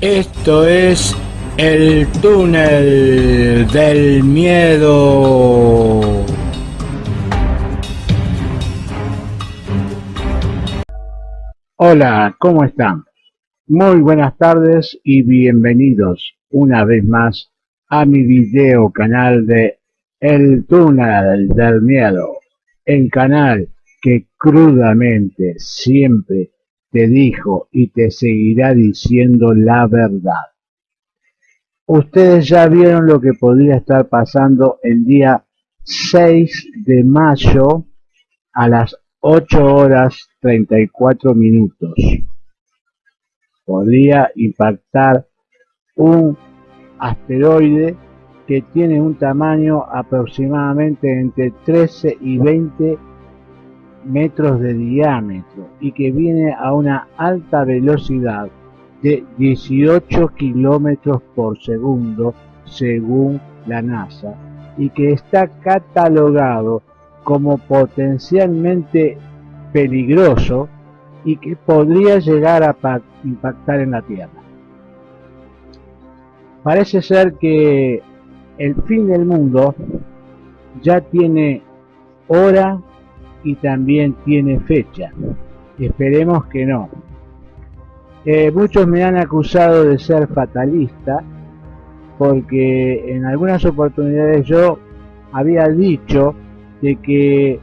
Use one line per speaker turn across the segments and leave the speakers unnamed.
Esto es el túnel del miedo. Hola, ¿cómo están? Muy buenas tardes y bienvenidos una vez más a mi video canal de El túnel del miedo, el canal que crudamente siempre te dijo y te seguirá diciendo la verdad. Ustedes ya vieron lo que podría estar pasando el día 6 de mayo a las 8 horas 34 minutos. Podría impactar un asteroide que tiene un tamaño aproximadamente entre 13 y 20 metros de diámetro y que viene a una alta velocidad de 18 kilómetros por segundo según la NASA y que está catalogado como potencialmente peligroso y que podría llegar a impactar en la Tierra. Parece ser que el fin del mundo ya tiene hora y también tiene fecha. Esperemos que no. Eh, muchos me han acusado de ser fatalista porque en algunas oportunidades yo había dicho de que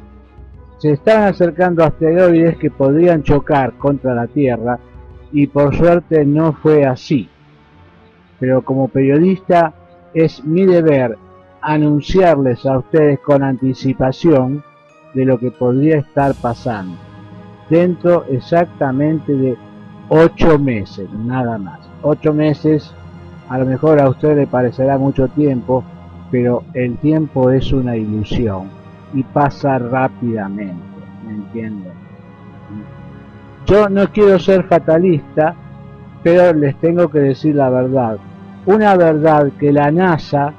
se están acercando asteroides que podrían chocar contra la Tierra y por suerte no fue así. Pero como periodista es mi deber anunciarles a ustedes con anticipación de lo que podría estar pasando. Dentro exactamente de ocho meses, nada más. Ocho meses, a lo mejor a usted le parecerá mucho tiempo, pero el tiempo es una ilusión y pasa rápidamente, ¿me entienden? Yo no quiero ser fatalista, pero les tengo que decir la verdad. Una verdad que la NASA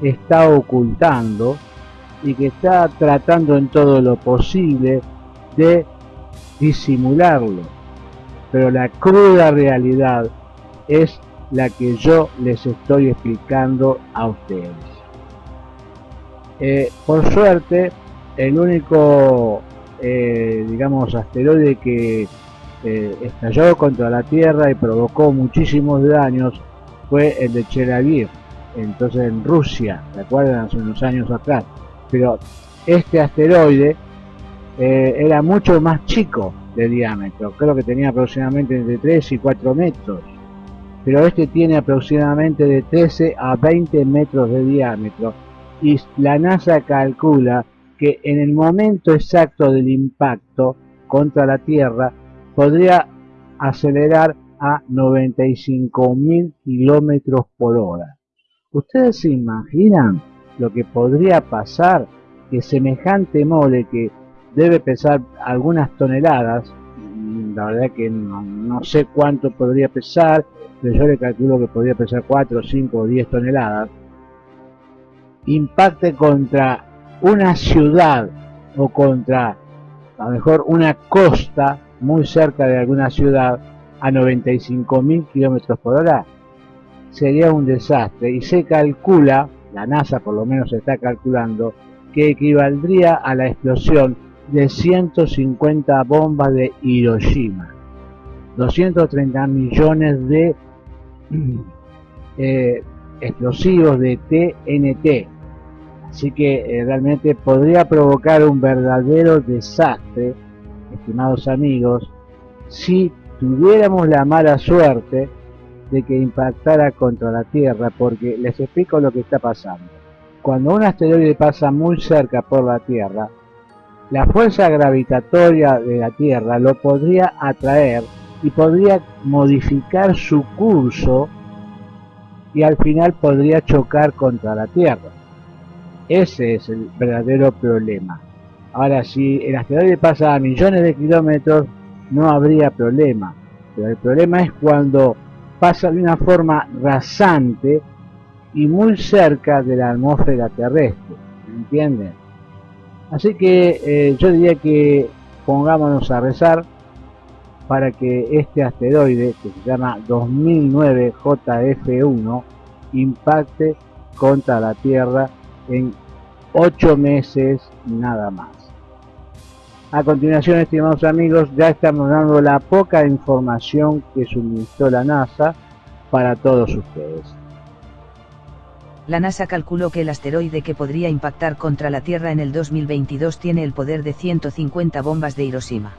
está ocultando y que está tratando en todo lo posible de disimularlo. Pero la cruda realidad es la que yo les estoy explicando a ustedes. Eh, por suerte, el único, eh, digamos, asteroide que eh, estalló contra la Tierra y provocó muchísimos daños fue el de Chelyabinsk, entonces en Rusia, ¿se acuerdan? Hace unos años atrás pero este asteroide eh, era mucho más chico de diámetro, creo que tenía aproximadamente entre 3 y 4 metros, pero este tiene aproximadamente de 13 a 20 metros de diámetro. Y la NASA calcula que en el momento exacto del impacto contra la Tierra podría acelerar a 95.000 kilómetros por hora. ¿Ustedes se imaginan lo que podría pasar que semejante mole que debe pesar algunas toneladas, la verdad que no, sé cuánto podría pesar, pero yo le calculo que podría pesar 4, 5 o 10 toneladas, impacte contra una ciudad o contra a lo mejor una costa muy cerca de alguna ciudad a 95.000 kilómetros por hora, sería un desastre. Y se calcula la NASA por lo menos está calculando, que equivaldría a la explosión de 150 bombas de Hiroshima, 230 millones de eh, explosivos de TNT. Así que eh, realmente podría provocar un verdadero desastre, estimados amigos, si tuviéramos la mala suerte de que impactara contra la Tierra, porque les explico lo que está pasando. Cuando un asteroide pasa muy cerca por la Tierra, la fuerza gravitatoria de la Tierra lo podría atraer y podría modificar su curso y al final podría chocar contra la Tierra. Ese es el verdadero problema. Ahora, si el asteroide pasa a millones de kilómetros, no habría problema. Pero el problema es cuando pasa de una forma rasante y muy cerca de la atmósfera terrestre, ¿me entienden? Así que eh, yo diría que pongámonos a rezar para que este asteroide, que se llama 2009 JF1, impacte contra la Tierra en 8 meses nada más. A continuación, estimados amigos, ya estamos dando la poca información que suministró la NASA para todos ustedes.
La NASA calculó que el asteroide que podría impactar contra la Tierra en el 2022 tiene el poder de 150 bombas de Hiroshima.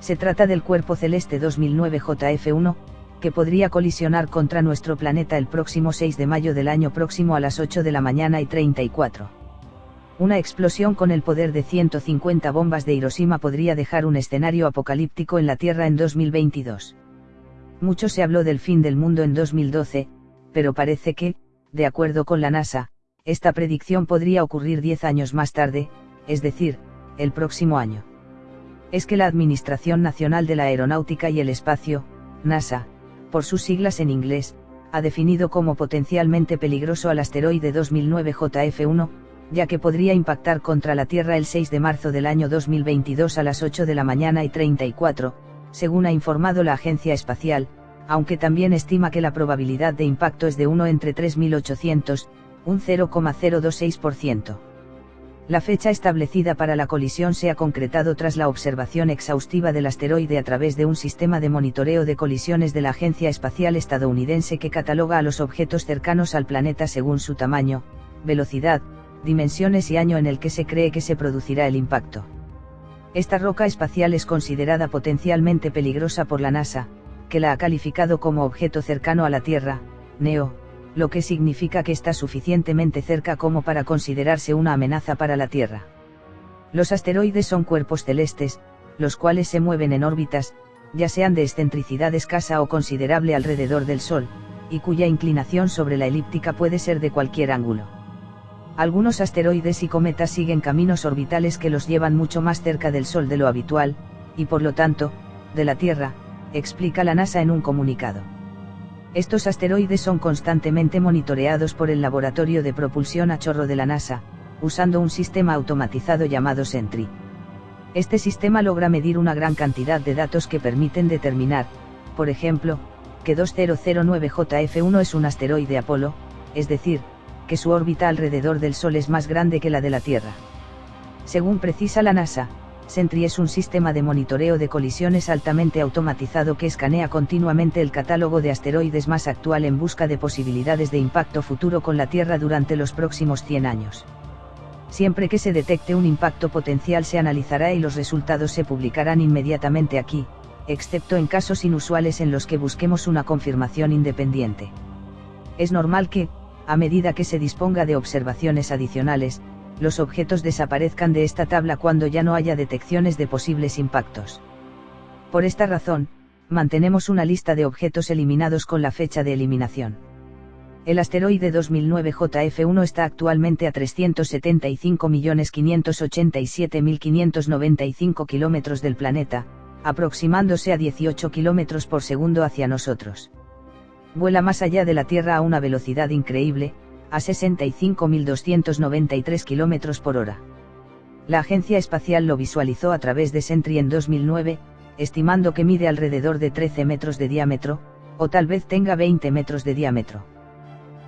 Se trata del cuerpo celeste 2009 JF1, que podría colisionar contra nuestro planeta el próximo 6 de mayo del año próximo a las 8 de la mañana y 34. Una explosión con el poder de 150 bombas de Hiroshima podría dejar un escenario apocalíptico en la Tierra en 2022. Mucho se habló del fin del mundo en 2012, pero parece que, de acuerdo con la NASA, esta predicción podría ocurrir 10 años más tarde, es decir, el próximo año. Es que la Administración Nacional de la Aeronáutica y el Espacio, NASA, por sus siglas en inglés, ha definido como potencialmente peligroso al asteroide 2009 JF1, ya que podría impactar contra la Tierra el 6 de marzo del año 2022 a las 8 de la mañana y 34, según ha informado la Agencia Espacial, aunque también estima que la probabilidad de impacto es de 1 entre 3.800, un 0,026%. La fecha establecida para la colisión se ha concretado tras la observación exhaustiva del asteroide a través de un sistema de monitoreo de colisiones de la Agencia Espacial Estadounidense que cataloga a los objetos cercanos al planeta según su tamaño, velocidad, dimensiones y año en el que se cree que se producirá el impacto. Esta roca espacial es considerada potencialmente peligrosa por la NASA, que la ha calificado como objeto cercano a la Tierra, NEO, lo que significa que está suficientemente cerca como para considerarse una amenaza para la Tierra. Los asteroides son cuerpos celestes, los cuales se mueven en órbitas, ya sean de excentricidad escasa o considerable alrededor del Sol, y cuya inclinación sobre la elíptica puede ser de cualquier ángulo. Algunos asteroides y cometas siguen caminos orbitales que los llevan mucho más cerca del Sol de lo habitual, y por lo tanto, de la Tierra, explica la NASA en un comunicado. Estos asteroides son constantemente monitoreados por el Laboratorio de Propulsión a Chorro de la NASA, usando un sistema automatizado llamado Sentry. Este sistema logra medir una gran cantidad de datos que permiten determinar, por ejemplo, que 2009 JF1 es un asteroide Apolo, es decir, que su órbita alrededor del Sol es más grande que la de la Tierra. Según precisa la NASA, Sentry es un sistema de monitoreo de colisiones altamente automatizado que escanea continuamente el catálogo de asteroides más actual en busca de posibilidades de impacto futuro con la Tierra durante los próximos 100 años. Siempre que se detecte un impacto potencial se analizará y los resultados se publicarán inmediatamente aquí, excepto en casos inusuales en los que busquemos una confirmación independiente. Es normal que, a medida que se disponga de observaciones adicionales, los objetos desaparezcan de esta tabla cuando ya no haya detecciones de posibles impactos. Por esta razón, mantenemos una lista de objetos eliminados con la fecha de eliminación. El asteroide 2009 JF1 está actualmente a 375.587.595 kilómetros del planeta, aproximándose a 18 kilómetros por segundo hacia nosotros. Vuela más allá de la Tierra a una velocidad increíble, a 65.293 km por hora. La Agencia Espacial lo visualizó a través de Sentry en 2009, estimando que mide alrededor de 13 metros de diámetro, o tal vez tenga 20 metros de diámetro.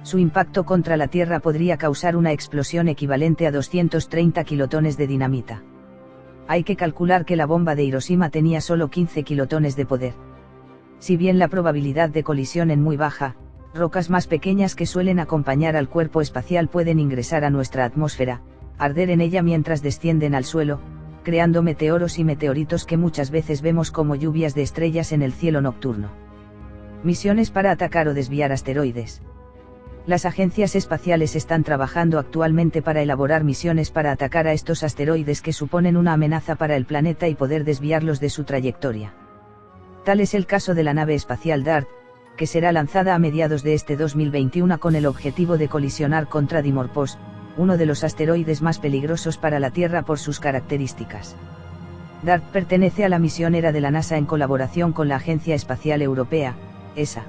Su impacto contra la Tierra podría causar una explosión equivalente a 230 kilotones de dinamita. Hay que calcular que la bomba de Hiroshima tenía solo 15 kilotones de poder. Si bien la probabilidad de colisión es muy baja, rocas más pequeñas que suelen acompañar al cuerpo espacial pueden ingresar a nuestra atmósfera, arder en ella mientras descienden al suelo, creando meteoros y meteoritos que muchas veces vemos como lluvias de estrellas en el cielo nocturno. Misiones para atacar o desviar asteroides. Las agencias espaciales están trabajando actualmente para elaborar misiones para atacar a estos asteroides que suponen una amenaza para el planeta y poder desviarlos de su trayectoria. Tal es el caso de la nave espacial DART, que será lanzada a mediados de este 2021 con el objetivo de colisionar contra Dimorphos, uno de los asteroides más peligrosos para la Tierra por sus características. DART pertenece a la misión ERA de la NASA en colaboración con la Agencia Espacial Europea, ESA.